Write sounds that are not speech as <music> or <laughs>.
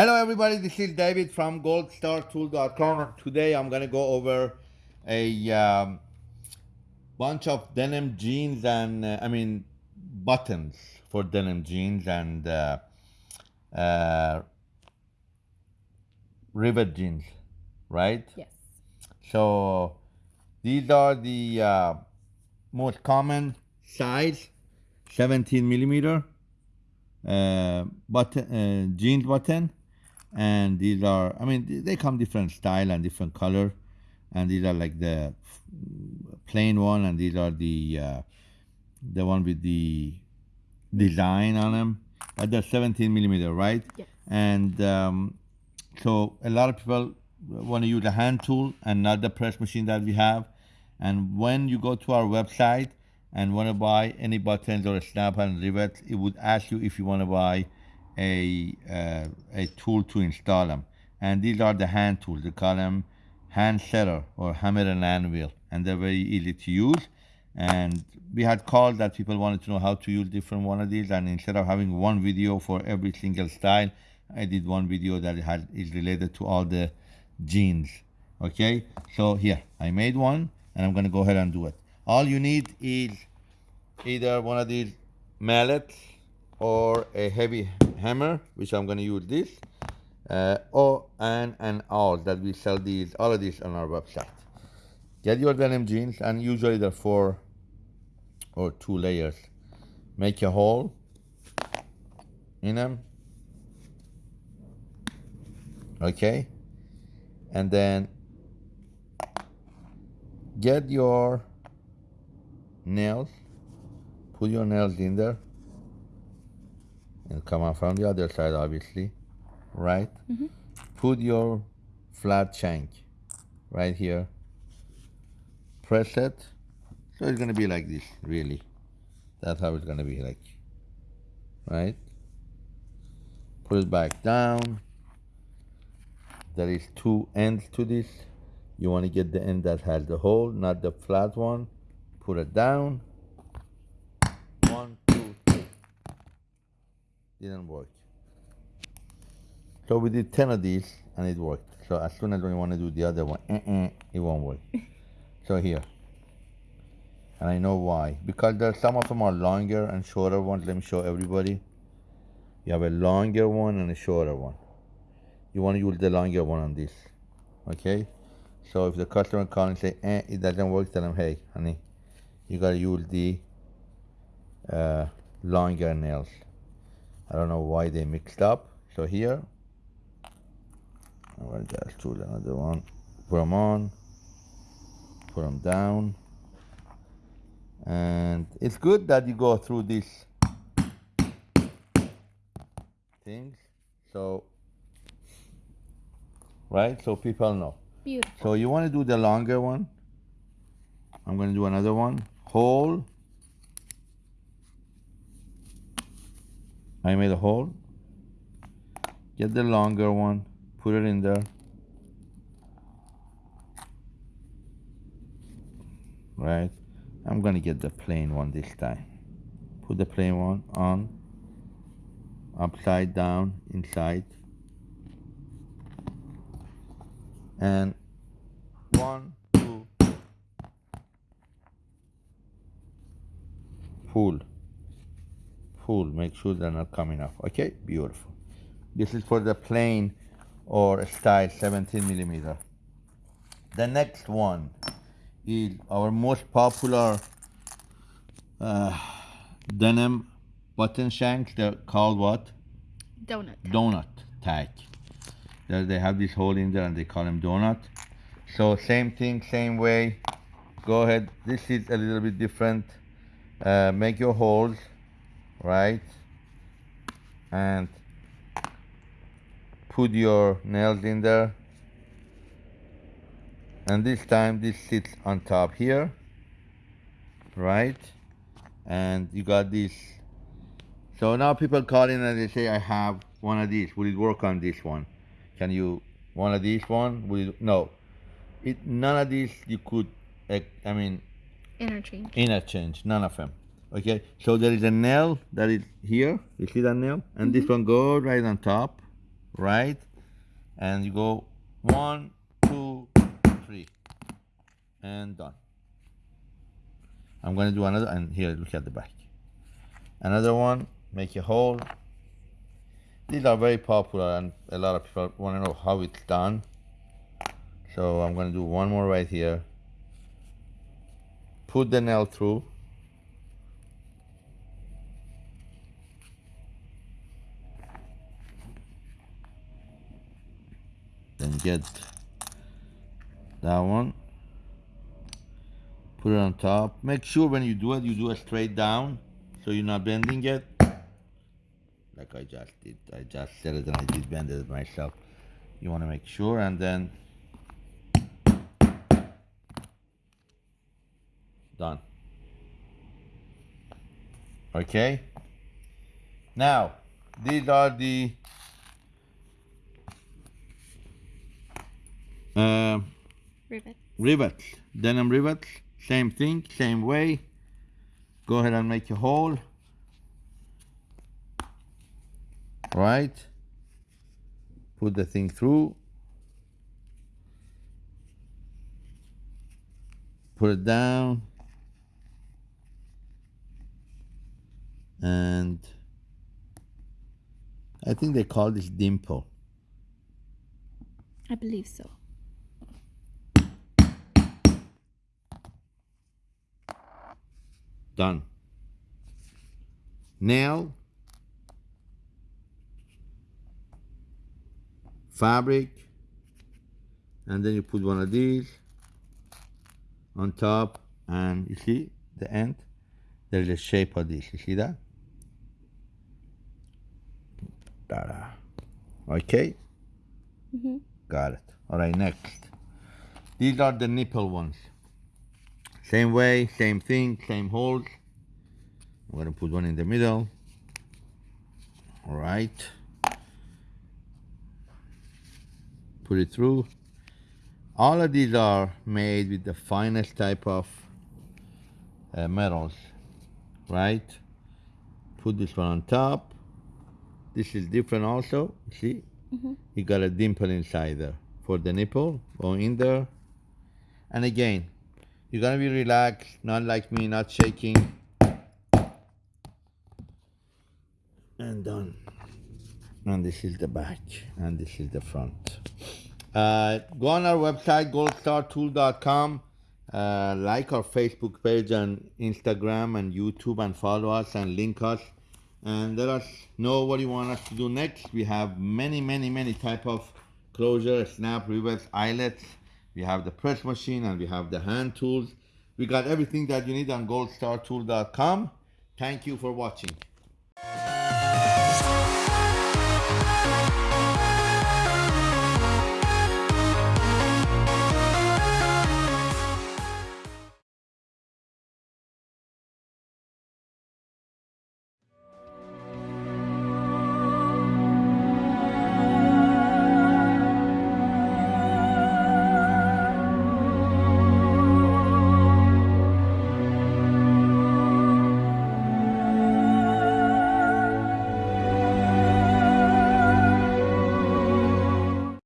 Hello everybody, this is David from goldstartool.com today I'm going to go over a um, bunch of denim jeans and uh, I mean buttons for denim jeans and uh, uh, rivet jeans, right? Yes. So these are the uh, most common size, 17 millimeter uh, button, uh, jeans button and these are i mean they come different style and different color. And these are like the plain one and these are the uh, the one with the design on them but they're 17 millimeter right? Yes. and um, so a lot of people want to use a hand tool and not the press machine that we have. And when you go to our website and want to buy any buttons or a snap and rivet it would ask you if you want to buy a, uh, a tool to install them. And these are the hand tools. They call them hand setter or hammer and anvil. And they're very easy to use. And we had called that people wanted to know how to use different one of these. And instead of having one video for every single style, I did one video that had, is related to all the jeans. Okay, so here, I made one and I'm gonna go ahead and do it. All you need is either one of these mallets or a heavy hammer, which I'm going to use this, uh, or and and all that we sell these all of these on our website. Get your denim jeans, and usually they're four or two layers. Make a hole in them. Okay, and then get your nails. Put your nails in there and come out from the other side obviously right? Mm -hmm. put your flat shank right here. Press it. So it's going to be like this really. That's how it's going to be like right? Put it back down. There is two ends to this. You want to get the end that has the hole not the flat one. Put it down one didn't work. So we did 10 of these and it worked. So as soon as we want to do the other one, uh -uh, it won't work. <laughs> so here. And I know why. Because there some of them are longer and shorter ones. Let me show everybody. You have a longer one and a shorter one. You want to use the longer one on this. Okay? So if the customer calls and say, eh, it doesn't work, tell them, hey, honey, you got to use the uh, longer nails. I don't know why they mixed up. So here, I will just choose another one. Put them on, put them down. And it's good that you go through these things. So, right? So people know. Beautiful. So you want to do the longer one. I'm going to do another one. Hole I made a hole. Get the longer one. Put it in there. Right. I'm gonna get the plain one this time. Put the plain one on. Upside down inside. And one two. Pull make sure they're not coming off okay? Beautiful. This is for the plain or style 17 millimeter. The next one is our most popular uh, denim button shanks. They're called what? Donut donut tag. There they have this hole in there and they call them donut. So same thing same way. Go ahead. This is a little bit different. Uh, make your holes right? And put your nails in there. And this time this sits on top here right? And you got this. So now people call in and they say I have one of these. Will it work on this one? Can you one of these one? Will it, no. It none of these you could eh, I mean interchange. interchange none of them okay so there is a nail that is here you see that nail and mm -hmm. this mm-hmm. one goes right on top right? And you go one, two, three, and done. I'm gonna do another, and here, look at the back. Another one, make a hole. These are very popular and a lot of people wanna know how it's done. So I'm gonna do one more right here. Put the nail through. Then get that one. Put it on top. Make sure when you do it, you do it straight down so you're not bending it. Like I just did. I just said it and I did bend it myself. You want to make sure and then done. Okay. Now, these are the uh, Rivet. denim rivets, same thing, same way. Go ahead and make a hole. Right. Put the thing through. Put it down. And I think they call this dimple. I believe so. Done. now Fabric. And then you put one of these on top and you see the end? There's a shape of this. You see that? Ta-da. Okay? Mm-hmm. Got it. All right, next. These are the nipple ones. Same way, same thing, same holes. I'm gonna put one in the middle. All right. Put it through. All of these are made with the finest type of uh, metals, right? Put this one on top. This is different also, see? Mhm. You got a dimple inside there for the nipple, go in there. And again, you're gonna be relaxed, not like me, not shaking. And done. And this is the back, and this is the front. Uh, go on our website, goldstartool.com. Uh, like our Facebook page and Instagram and YouTube and follow us and link us and let us know what you want us to do next. We have many, many, many type of closure, snap, rivets, eyelets. We have the press machine and we have the hand tools. We got everything that you need on goldstartool.com. Thank you for watching.